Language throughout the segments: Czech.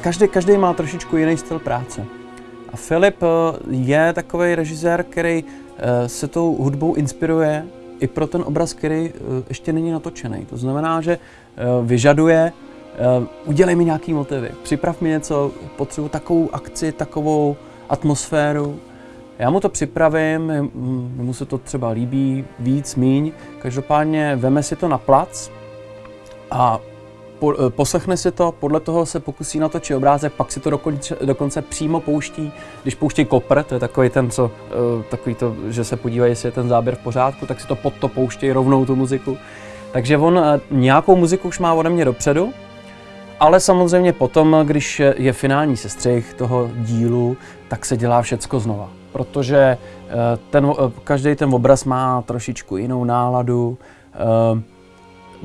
každý, každý má trošičku jiný styl práce. A Filip je takový režisér, který se tou hudbou inspiruje i pro ten obraz, který ještě není natočený. To znamená, že vyžaduje udělej mi nějaký motivy, připrav mi něco, potřebuji takovou akci, takovou atmosféru. Já mu to připravím, mu se to třeba líbí víc, míň. Každopádně veme si to na plac a po, eh, poslechne si to, podle toho se pokusí natočit obrázek, pak si to dokonce, dokonce přímo pouští, když pouští kopr, to je takový ten, co, eh, takový to, že se podívají, jestli je ten záběr v pořádku, tak si to pod to pouští rovnou tu muziku. Takže on nějakou muziku už má ode mě dopředu, ale samozřejmě potom, když je finální sestřih toho dílu, tak se dělá všecko znova. Protože eh, ten, eh, každý ten obraz má trošičku jinou náladu, eh,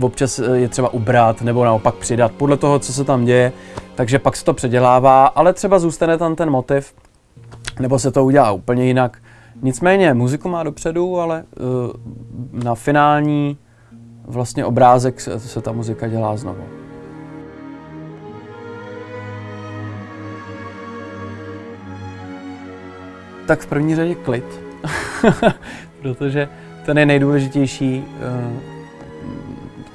občas je třeba ubrat nebo naopak přidat, podle toho, co se tam děje, takže pak se to předělává, ale třeba zůstane tam ten motiv, nebo se to udělá úplně jinak. Nicméně muziku má dopředu, ale na finální vlastně obrázek se ta muzika dělá znovu. Tak v první řadě klid, protože ten je nejdůležitější, eh,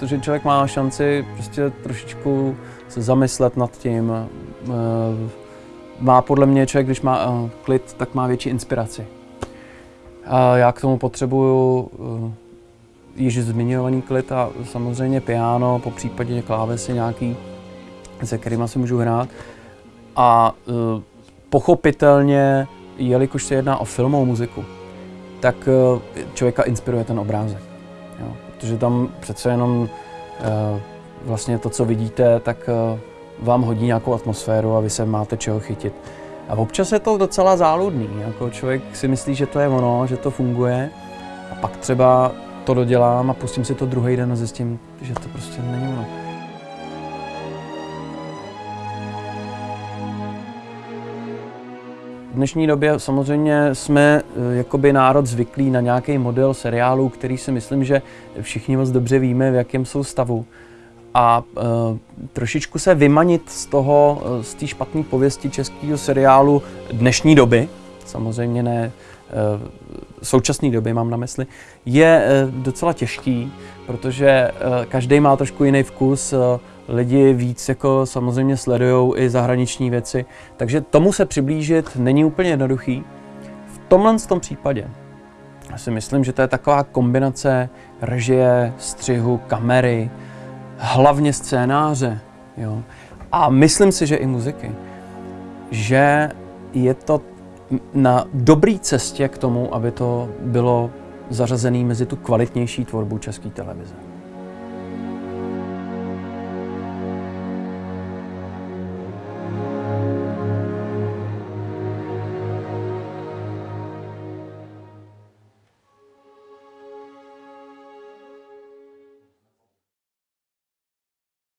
protože člověk má šanci prostě trošičku se zamyslet nad tím. Eh, má podle mě člověk, když má eh, klid, tak má větší inspiraci. Já k tomu potřebuju již zmiňovaný klid a samozřejmě piano, po případě klávesy nějaký, se kterými si můžu hrát. A pochopitelně jelikož se jedná o filmovou muziku, tak eh, člověka inspiruje ten obrázek. Protože tam přece jenom eh, vlastně to, co vidíte, tak eh, vám hodí nějakou atmosféru a vy se máte čeho chytit. A občas je to docela záludný. Jako člověk si myslí, že to je ono, že to funguje a pak třeba to dodělám a pustím si to druhý den a zjistím, že to prostě není ono. V dnešní době samozřejmě jsme eh, jakoby národ zvyklí na nějaký model seriálu, který si myslím, že všichni moc dobře víme, v jakém jsou stavu. A e, trošičku se vymanit z toho, eh, z té špatné pověsti českého seriálu dnešní doby, samozřejmě ne e, současné doby mám na mysli, je e, docela těžký, protože e, každý má trošku jiný vkus. E, lidi víc jako samozřejmě sledují i zahraniční věci, takže tomu se přiblížit není úplně jednoduchý. V tomhle tom případě já si myslím, že to je taková kombinace režie, střihu, kamery, hlavně scénáře. Jo. A myslím si, že i muziky. Že je to na dobré cestě k tomu, aby to bylo zařazené mezi tu kvalitnější tvorbu české televize.